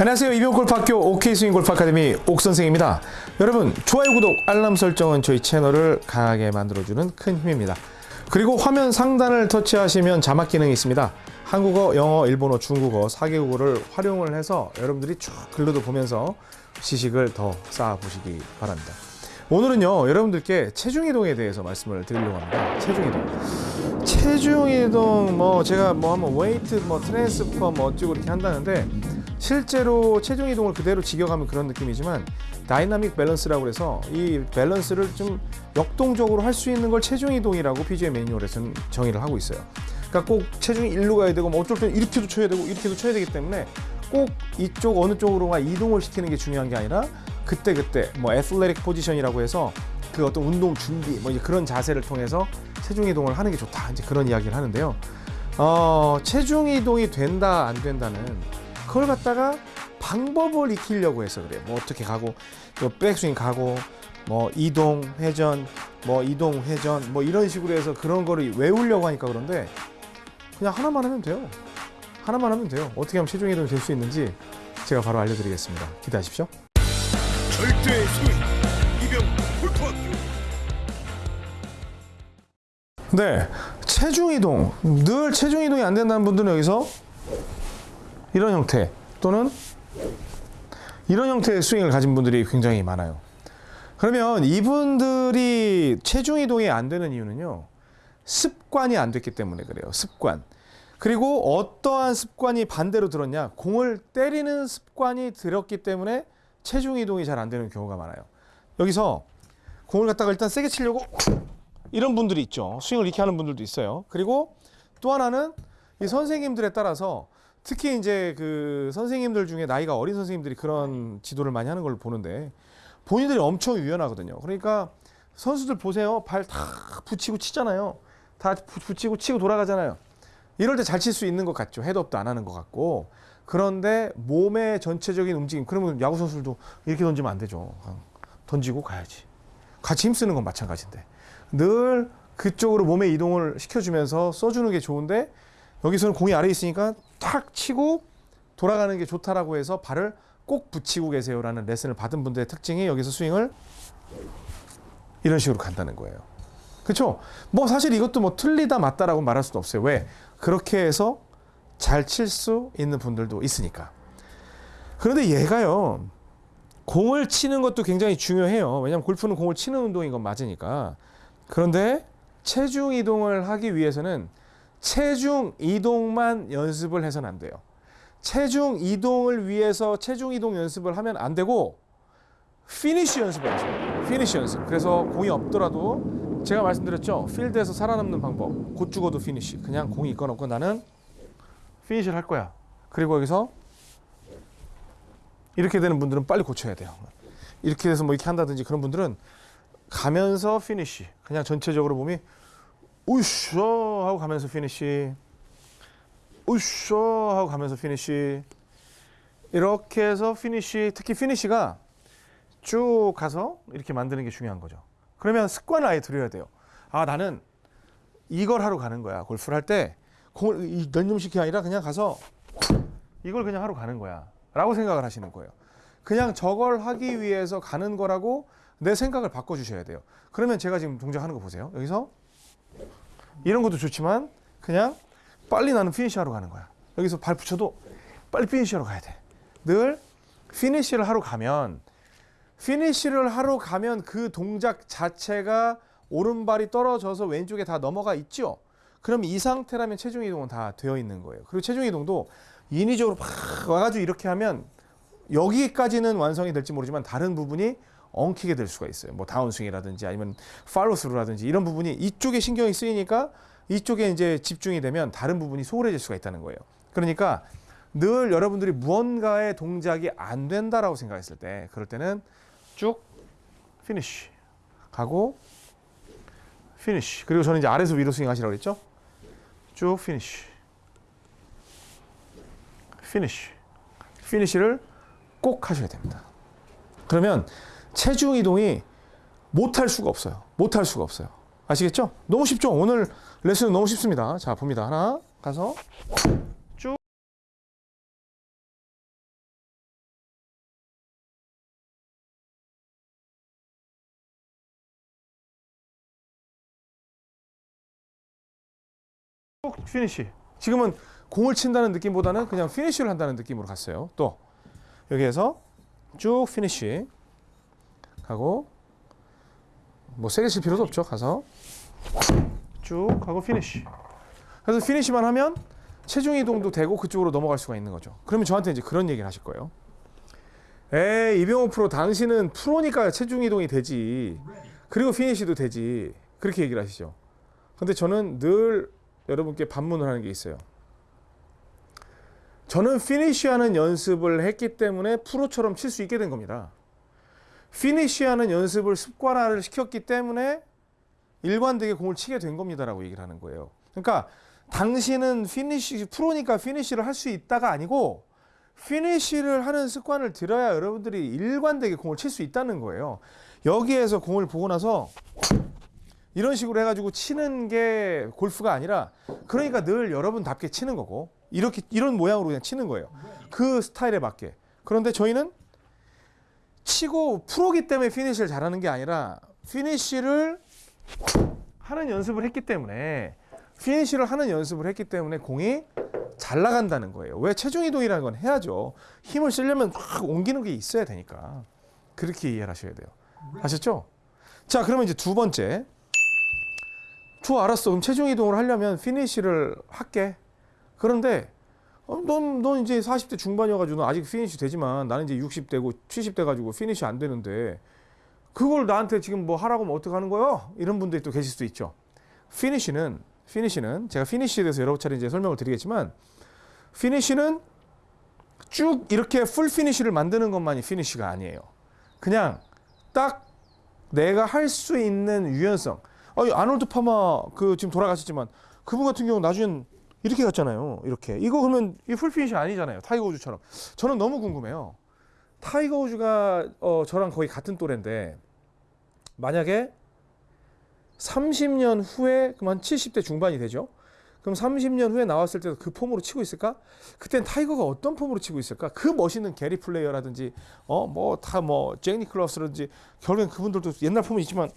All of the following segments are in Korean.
안녕하세요. 이병옥골프학교 OK스윙 골프 아카데미 옥선생입니다. 여러분 좋아요, 구독, 알람 설정은 저희 채널을 강하게 만들어주는 큰 힘입니다. 그리고 화면 상단을 터치하시면 자막 기능이 있습니다. 한국어, 영어, 일본어, 중국어 4개국어를 활용을 해서 여러분들이 쭉 글로도 보면서 지식을 더 쌓아보시기 바랍니다. 오늘은요 여러분들께 체중 이동에 대해서 말씀을 드리려고 합니다. 체중 이동. 체중 이동 뭐 제가 뭐 한번 weight 뭐 transfer 뭐 어쩌고 이렇게 한다는데 실제로 체중 이동을 그대로 직역하면 그런 느낌이지만 dynamic balance라고 해서 이 밸런스를 좀 역동적으로 할 수 있는 걸 체중 이동이라고 PGA 매뉴얼에서는 정의를 하고 있어요. 그러니까 꼭 체중이 일로 가야 되고 뭐 어쩔 땐 이렇게도 쳐야 되고 이렇게도 쳐야 되기 때문에 꼭 이쪽 어느 쪽으로만 이동을 시키는 게 중요한 게 아니라 그때 그때 뭐 athletic position이라고 해서 그 어떤 운동 준비 뭐 이제 그런 자세를 통해서 체중 이동을 하는 게 좋다 이제 그런 이야기를 하는데요. 어, 체중 이동이 된다 안 된다는 그걸 갖다가 방법을 익히려고 해서 그래요. 뭐 어떻게 가고 또 백스윙 가고 뭐 이동 회전 뭐 이동 회전 뭐 이런 식으로 해서 그런 거를 외우려고 하니까 그런데 그냥 하나만 하면 돼요. 하나만 하면 돼요. 어떻게 하면 체중 이동이 될 수 있는지 제가 바로 알려드리겠습니다. 기대하십시오. 절대 스윙 이병 골프학교 네, 체중 이동 늘 체중 이동이 안 된다는 분들은 여기서 이런 형태 또는 이런 형태의 스윙을 가진 분들이 굉장히 많아요. 그러면 이분들이 체중 이동이 안 되는 이유는요. 습관이 안 됐기 때문에 그래요. 습관. 그리고 어떠한 습관이 반대로 들었냐? 공을 때리는 습관이 들었기 때문에 체중 이동이 잘 안 되는 경우가 많아요. 여기서 공을 갖다가 일단 세게 치려고 이런 분들이 있죠. 스윙을 이렇게 하는 분들도 있어요. 그리고 또 하나는 이 선생님들에 따라서 특히 이제 그 선생님들 중에 나이가 어린 선생님들이 그런 지도를 많이 하는 걸 보는데 본인들이 엄청 유연하거든요. 그러니까 선수들 보세요. 발 다 붙이고 치잖아요. 다 부- 붙이고 치고 돌아가잖아요. 이럴 때 잘 칠 수 있는 것 같죠. 헤드업도 안 하는 것 같고. 그런데 몸의 전체적인 움직임. 그러면 야구 선수들도 이렇게 던지면 안 되죠. 던지고 가야지. 같이 힘쓰는 건 마찬가지인데. 늘 그쪽으로 몸의 이동을 시켜주면서 써주는 게 좋은데 여기서는 공이 아래에 있으니까 탁 치고 돌아가는 게 좋다라고 해서 발을 꼭 붙이고 계세요라는 레슨을 받은 분들의 특징이 여기서 스윙을 이런 식으로 간다는 거예요. 그렇죠? 뭐 사실 이것도 뭐 틀리다 맞다라고 말할 수도 없어요. 왜? 그렇게 해서 잘 칠 수 있는 분들도 있으니까. 그런데 얘가요. 공을 치는 것도 굉장히 중요해요. 왜냐하면 골프는 공을 치는 운동인 건 맞으니까. 그런데 체중 이동을 하기 위해서는 체중 이동만 연습을 해서는 안 돼요. 체중 이동을 위해서 체중 이동 연습을 하면 안 되고 피니쉬 연습을 해야 돼요. 피니쉬 연습. 그래서 공이 없더라도 제가 말씀드렸죠. 필드에서 살아남는 방법. 곧 죽어도 피니쉬. 그냥 공이 있건 없건 나는 피니쉬를 할 거야. 그리고 여기서 이렇게 되는 분들은 빨리 고쳐야 돼요. 이렇게 돼서 뭐 이렇게 한다든지 그런 분들은 가면서 피니쉬. 그냥 전체적으로 몸이 우쇼 하고 가면서 피니쉬. 우쇼 하고 가면서 피니쉬. 이렇게 해서 피니쉬, 특히 피니쉬가 쭉 가서 이렇게 만드는 게 중요한 거죠. 그러면 습관을 아예 들여야 돼요. 아, 나는 이걸 하러 가는 거야. 골프를 할 때 공을 이 연념시키기 아니라 그냥 가서 이걸 그냥 하러 가는 거야. 라고 생각을 하시는 거예요. 그냥 저걸 하기 위해서 가는 거라고 내 생각을 바꿔주셔야 돼요. 그러면 제가 지금 동작하는 거 보세요. 여기서 이런 것도 좋지만 그냥 빨리 나는 피니시하러 가는 거야. 여기서 발 붙여도 빨리 피니시하러 가야 돼. 늘 피니시를 하러 가면 피니시를 하러 가면 그 동작 자체가 오른발이 떨어져서 왼쪽에 다 넘어가 있죠. 그럼 이 상태라면 체중 이동은 다 되어 있는 거예요. 그리고 체중 이동도 인위적으로 막 와가지고 이렇게 하면 여기까지는 완성이 될지 모르지만 다른 부분이 엉키게 될 수가 있어요. 뭐 다운스윙이라든지 아니면 팔로스루라든지 이런 부분이 이쪽에 신경이 쓰이니까 이쪽에 이제 집중이 되면 다른 부분이 소홀해질 수가 있다는 거예요. 그러니까 늘 여러분들이 무언가의 동작이 안 된다라고 생각했을 때 그럴 때는 쭉 피니쉬 가고 피니쉬 그리고 저는 이제 아래서 위로 스윙 하시라고 그랬죠? 쭉 피니쉬 피니쉬 피니쉬를 꼭 하셔야 됩니다. 그러면 체중 이동이 못할 수가 없어요. 못할 수가 없어요. 아시겠죠? 너무 쉽죠? 오늘 레슨은 너무 쉽습니다. 자, 봅니다. 하나, 가서 쭉. 피니쉬. 지금은 공을 친다는 느낌보다는 그냥 피니쉬를 한다는 느낌으로 갔어요. 또 여기에서 쭉 피니쉬. 하고 뭐 세게 칠 필요도 없죠. 가서 쭉 하고 피니쉬. 그래서 피니쉬만 하면 체중 이동도 되고 그쪽으로 넘어갈 수가 있는 거죠. 그러면 저한테 이제 그런 얘기를 하실 거예요. 에이 이병호 프로 당신은 프로니까 체중 이동이 되지. 그리고 피니쉬도 되지. 그렇게 얘기를 하시죠. 근데 저는 늘 여러분께 반문을 하는 게 있어요. 저는 피니쉬하는 연습을 했기 때문에 프로처럼 칠 수 있게 된 겁니다. 피니쉬하는 연습을 습관화를 시켰기 때문에 일관되게 공을 치게 된 겁니다라고 얘기를 하는 거예요. 그러니까 당신은 피니쉬 프로니까 피니쉬를 할 수 있다가 아니고 피니쉬를 하는 습관을 들여야 여러분들이 일관되게 공을 칠 수 있다는 거예요. 여기에서 공을 보고 나서 이런 식으로 해가지고 치는 게 골프가 아니라 그러니까 늘 여러분답게 치는 거고 이렇게 이런 모양으로 그냥 치는 거예요. 그 스타일에 맞게. 그런데 저희는 치고 프로기 때문에 피니쉬를 잘하는 게 아니라 피니쉬를 하는 연습을 했기 때문에 피니쉬를 하는 연습을 했기 때문에 공이 잘 나간다는 거예요. 왜 체중 이동이라는 건 해야죠. 힘을 쓰려면 확 옮기는 게 있어야 되니까. 그렇게 이해를 하셔야 돼요. 아셨죠? 자, 그러면 이제 두 번째. 좋아, 알았어. 그럼 체중 이동을 하려면 피니쉬를 할게. 그런데 어, 넌, 넌 이제 40대 중반이어가지고 너 아직 피니쉬 되지만 나는 이제 60대고 70대 가지고 피니쉬 안 되는데 그걸 나한테 지금 뭐 하라고 하면 어떡하는 거요? 이런 분들이 또 계실 수도 있죠. 피니쉬는 피니쉬는 제가 피니쉬에 대해서 여러 차례 이제 설명을 드리겠지만 피니쉬는 쭉 이렇게 full 피니쉬를 만드는 것만이 피니쉬가 아니에요. 그냥 딱 내가 할 수 있는 유연성. 아니 아놀드 파머 그 지금 돌아가셨지만 그분 같은 경우 나중엔 이렇게 갔잖아요. 이렇게 이거 그러면 이 full 피니쉬 아니잖아요. 타이거 우즈처럼. 저는 너무 궁금해요. 타이거 우즈가 어, 저랑 거의 같은 또래인데 만약에 30년 후에 한 70대 중반이 되죠. 그럼 30년 후에 나왔을 때도 그 폼으로 치고 있을까? 그땐 타이거가 어떤 폼으로 치고 있을까? 그 멋있는 게리 플레이어라든지 어 뭐 다 뭐 잭 니클라우스라든지 결국엔 그분들도 옛날 폼은 있지만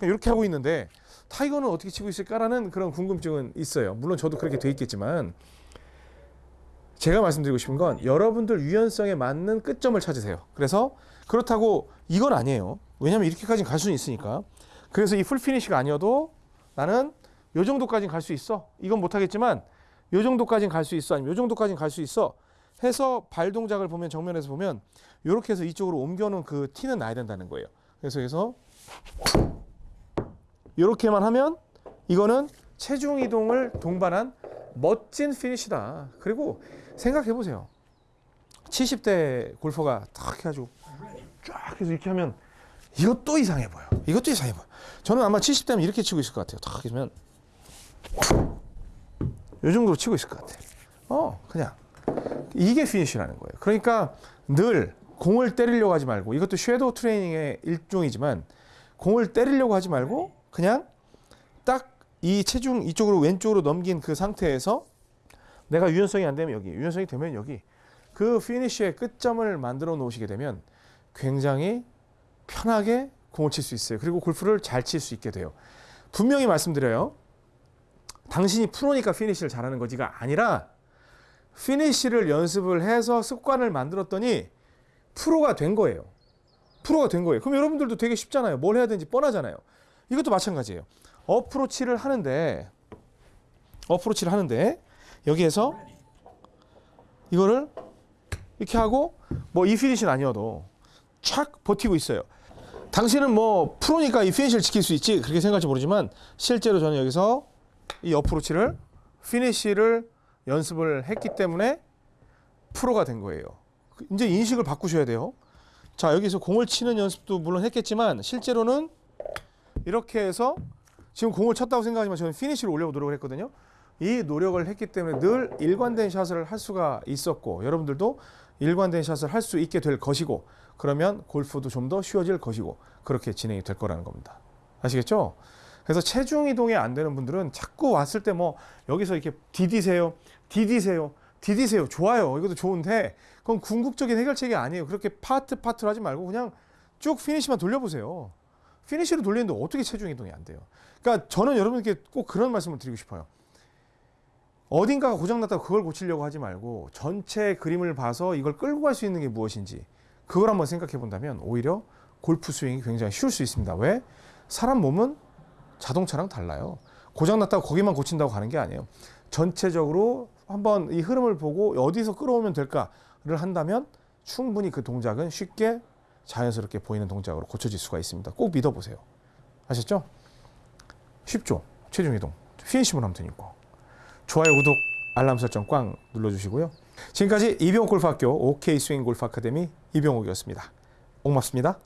이렇게 하고 있는데 타이거는 어떻게 치고 있을까라는 그런 궁금증은 있어요. 물론 저도 그렇게 돼 있겠지만 제가 말씀드리고 싶은 건 여러분들 유연성에 맞는 끝점을 찾으세요. 그래서 그렇다고 이건 아니에요. 왜냐하면 이렇게까지 갈 수는 있으니까. 그래서 이 풀피니시가 아니어도 나는 요 정도까지는 갈 수 있어. 이건 못하겠지만 요 정도까지는 갈 수 있어. 아니면 요 정도까지는 갈 수 있어. 해서 발 동작을 보면 정면에서 보면 이렇게 해서 이쪽으로 옮겨놓은 그 티는 나야 된다는 거예요. 그래서 여기서 이렇게만 하면 이거는 체중 이동을 동반한 멋진 피니시다. 그리고 생각해 보세요. 70대 골퍼가 탁 해가지고 쫙 해서 이렇게 하면 이것도 이상해 보여. 이것도 이상해 보여. 저는 아마 70대면 이렇게 치고 있을 것 같아요. 탁 하면 이 정도로 치고 있을 것 같아. 어, 그냥 이게 피니시라는 거예요. 그러니까 늘 공을 때리려고 하지 말고 이것도 shadow training의 일종이지만 공을 때리려고 하지 말고 그냥 딱 이 체중 이쪽으로 왼쪽으로 넘긴 그 상태에서 내가 유연성이 안 되면 여기, 유연성이 되면 여기 그 피니쉬의 끝점을 만들어 놓으시게 되면 굉장히 편하게 공을 칠 수 있어요. 그리고 골프를 잘 칠 수 있게 돼요. 분명히 말씀드려요. 당신이 프로니까 피니쉬를 잘하는 거지가 아니라 피니쉬를 연습을 해서 습관을 만들었더니 프로가 된 거예요. 프로가 된 거예요. 그럼 여러분들도 되게 쉽잖아요. 뭘 해야 되는지 뻔하잖아요. 이것도 마찬가지예요. 어프로치를 하는데 어프로치를 하는데 여기에서 이거를 이렇게 하고 뭐 이 피니시는 아니어도 촥 버티고 있어요. 당신은 뭐 프로니까 이 피니시를 지킬 수 있지 그렇게 생각할지 모르지만 실제로 저는 여기서 이 어프로치를 피니시를 연습을 했기 때문에 프로가 된 거예요. 그 이제 인식을 바꾸셔야 돼요. 자 여기서 공을 치는 연습도 물론 했겠지만 실제로는 이렇게 해서 지금 공을 쳤다고 생각하지만 저는 피니시를 올려고 노력을 했거든요. 이 노력을 했기 때문에 늘 일관된 샷을 할 수가 있었고 여러분들도 일관된 샷을 할 수 있게 될 것이고 그러면 골프도 좀 더 쉬워질 것이고 그렇게 진행이 될 거라는 겁니다. 아시겠죠? 그래서 체중 이동이 안 되는 분들은 자꾸 왔을 때 뭐 여기서 이렇게 디디세요, 디디세요, 디디세요. 좋아요. 이것도 좋은데 그건 궁극적인 해결책이 아니에요. 그렇게 파트 파트로 하지 말고 그냥 쭉 피니시만 돌려보세요. 피니시를 돌리는데 어떻게 체중 이동이 안 돼요? 그러니까 저는 여러분께 꼭 그런 말씀을 드리고 싶어요. 어딘가가 고장났다고 그걸 고치려고 하지 말고 전체 그림을 봐서 이걸 끌고 갈 수 있는 게 무엇인지 그걸 한번 생각해 본다면 오히려 골프 스윙이 굉장히 쉬울 수 있습니다. 왜? 사람 몸은 자동차랑 달라요. 고장났다고 거기만 고친다고 가는 게 아니에요. 전체적으로 한번 이 흐름을 보고 어디서 끌어오면 될까를 한다면 충분히 그 동작은 쉽게 자연스럽게 보이는 동작으로 고쳐질 수가 있습니다. 꼭 믿어보세요. 아셨죠? 쉽죠? 체중 이동. 피니시만 하면 되니까. 좋아요, 구독, 알람 설정 꽝 눌러주시고요. 지금까지 이병옥 골프학교 OK 스윙 골프 아카데미 이병옥이었습니다. 고맙습니다.